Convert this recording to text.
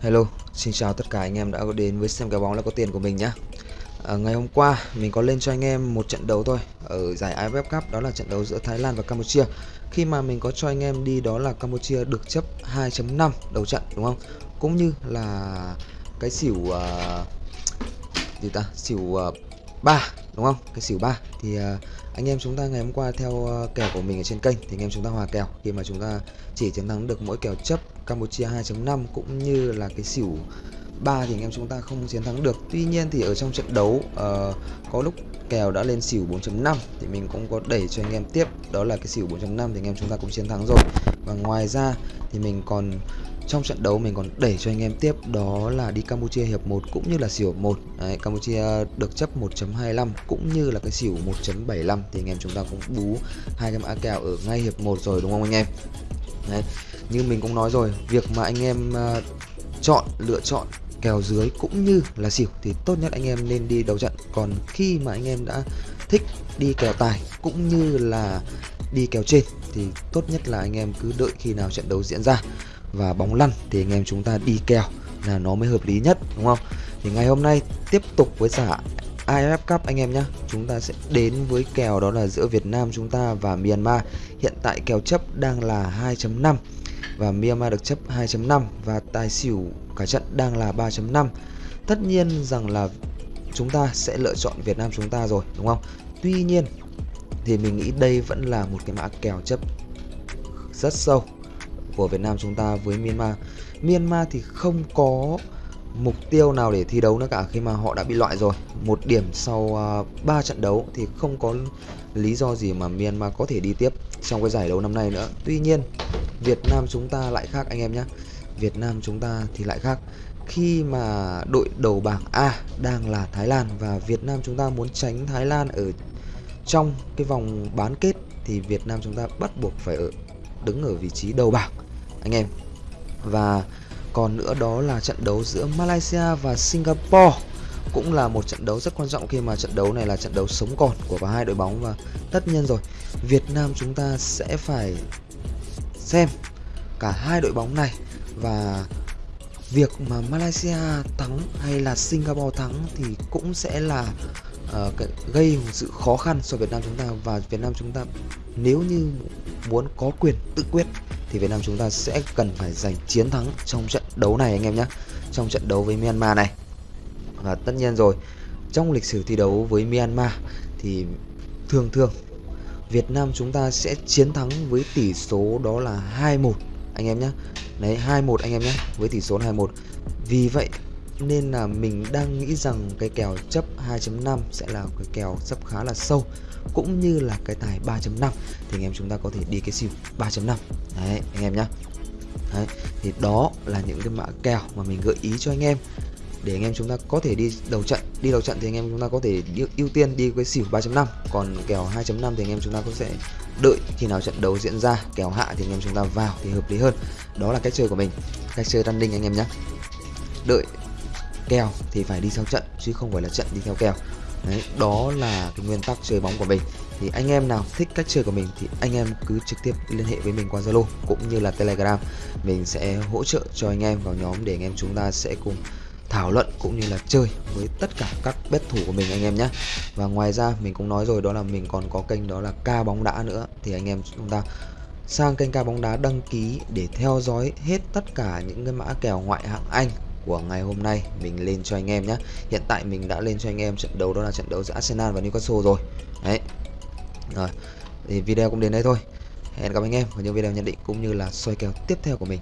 Hello, xin chào tất cả anh em đã đến với xem kèo bóng là có tiền của mình nhá. à, Ngày hôm qua mình có lên cho anh em một trận đấu thôi Ở giải AFF Cup đó là trận đấu giữa Thái Lan và Campuchia. Khi mà mình có cho anh em đi đó là Campuchia được chấp 2.5 đầu trận đúng không? Cũng như là cái xỉu uh, gì ta? Xỉu à, uh, 3 đúng không? Cái xỉu 3 thì uh, anh em chúng ta ngày hôm qua theo uh, kèo của mình ở trên kênh thì anh em chúng ta hòa kèo. Khi mà chúng ta chỉ chiến thắng được mỗi kèo chấp Campuchia 2.5 cũng như là cái xỉu 3 thì anh em chúng ta không chiến thắng được. Tuy nhiên thì ở trong trận đấu uh, có lúc kèo đã lên xỉu 4.5 thì mình cũng có đẩy cho anh em tiếp. Đó là cái xỉu 4.5 thì anh em chúng ta cũng chiến thắng rồi. Và ngoài ra thì mình còn trong trận đấu mình còn đẩy cho anh em tiếp đó là đi Campuchia hiệp 1 cũng như là xỉu 1 Đấy, Campuchia được chấp 1.25 cũng như là cái xỉu 1.75 thì anh em chúng ta cũng bú hai cái mã kèo ở ngay hiệp 1 rồi đúng không anh em? Đấy, như mình cũng nói rồi việc mà anh em uh, chọn lựa chọn kèo dưới cũng như là xỉu thì tốt nhất anh em nên đi đầu trận. Còn khi mà anh em đã thích đi kèo tài cũng như là đi kèo trên thì tốt nhất là anh em cứ đợi khi nào trận đấu diễn ra và bóng lăn thì anh em chúng ta đi kèo là nó mới hợp lý nhất, đúng không? Thì ngày hôm nay tiếp tục với giải AFF Cup anh em nhé Chúng ta sẽ đến với kèo đó là giữa Việt Nam chúng ta và Myanmar. Hiện tại kèo chấp đang là 2.5 Và Myanmar được chấp 2.5 Và tài xỉu cả trận đang là 3.5 Tất nhiên rằng là chúng ta sẽ lựa chọn Việt Nam chúng ta rồi, đúng không? Tuy nhiên thì mình nghĩ đây vẫn là một cái mã kèo chấp rất sâu của Việt Nam chúng ta với Myanmar. Myanmar thì không có mục tiêu nào để thi đấu nữa cả khi mà họ đã bị loại rồi. Một điểm sau à, uh, 3 trận đấu thì không có lý do gì mà Myanmar có thể đi tiếp trong cái giải đấu năm nay nữa. Tuy nhiên Việt Nam chúng ta lại khác anh em nhé. Việt Nam chúng ta thì lại khác. Khi mà đội đầu bảng A đang là Thái Lan và Việt Nam chúng ta muốn tránh Thái Lan ở trong cái vòng bán kết thì Việt Nam chúng ta bắt buộc phải ở đứng ở vị trí đầu bảng anh em. Và còn nữa đó là trận đấu giữa Malaysia và Singapore cũng là một trận đấu rất quan trọng khi mà trận đấu này là trận đấu sống còn của cả hai đội bóng. Và tất nhiên rồi Việt Nam chúng ta sẽ phải xem cả hai đội bóng này. Và việc mà Malaysia thắng hay là Singapore thắng thì cũng sẽ là uh, gây một sự khó khăn cho Việt Nam chúng ta. Và Việt Nam chúng ta nếu như muốn có quyền tự quyết thì Việt Nam chúng ta sẽ cần phải giành chiến thắng trong trận đấu này anh em nhé. Trong trận đấu với Myanmar này. Và tất nhiên rồi, trong lịch sử thi đấu với Myanmar thì thường thường Việt Nam chúng ta sẽ chiến thắng với tỷ số đó là 2-1 anh em nhé. Đấy 2-1 anh em nhé, với tỷ số 2-1 vì vậy nên là mình đang nghĩ rằng cái kèo chấp 2.5 sẽ là cái kèo chấp khá là sâu cũng như là cái tài 3.5 thì anh em chúng ta có thể đi cái xỉu 3.5 đấy anh em nhá. Đấy, thì đó là những cái mã kèo mà mình gợi ý cho anh em. Để anh em chúng ta có thể đi đầu trận đi đầu trận thì anh em chúng ta có thể ưu tiên đi cái xỉu 3.5 còn kèo 2.5 thì anh em chúng ta có sẽ đợi khi nào trận đấu diễn ra kèo hạ thì anh em chúng ta vào thì hợp lý hơn. Đó là cách chơi của mình cách chơi running anh em nhé đợi kèo thì phải đi theo trận chứ không phải là trận đi theo kèo Đấy, đó là cái nguyên tắc chơi bóng của mình. Thì anh em nào thích cách chơi của mình thì anh em cứ trực tiếp liên hệ với mình qua Zalo cũng như là Telegram. Mình sẽ hỗ trợ cho anh em vào nhóm để anh em chúng ta sẽ cùng thảo luận cũng như là chơi với tất cả các bet thủ của mình anh em nhé và ngoài ra mình cũng nói rồi đó là mình còn có kênh đó là ca bóng đá nữa. Thì anh em chúng ta sang kênh ca bóng đá đăng ký để theo dõi hết tất cả những cái mã kèo ngoại hạng Anh của ngày hôm nay mình lên cho anh em nhé hiện tại mình đã lên cho anh em trận đấu đó là trận đấu giữa Arsenal và Newcastle rồi. Đấy. Rồi, thì video cũng đến đây thôi. Hẹn gặp anh em ở những video nhận định cũng như là soi kèo tiếp theo của mình.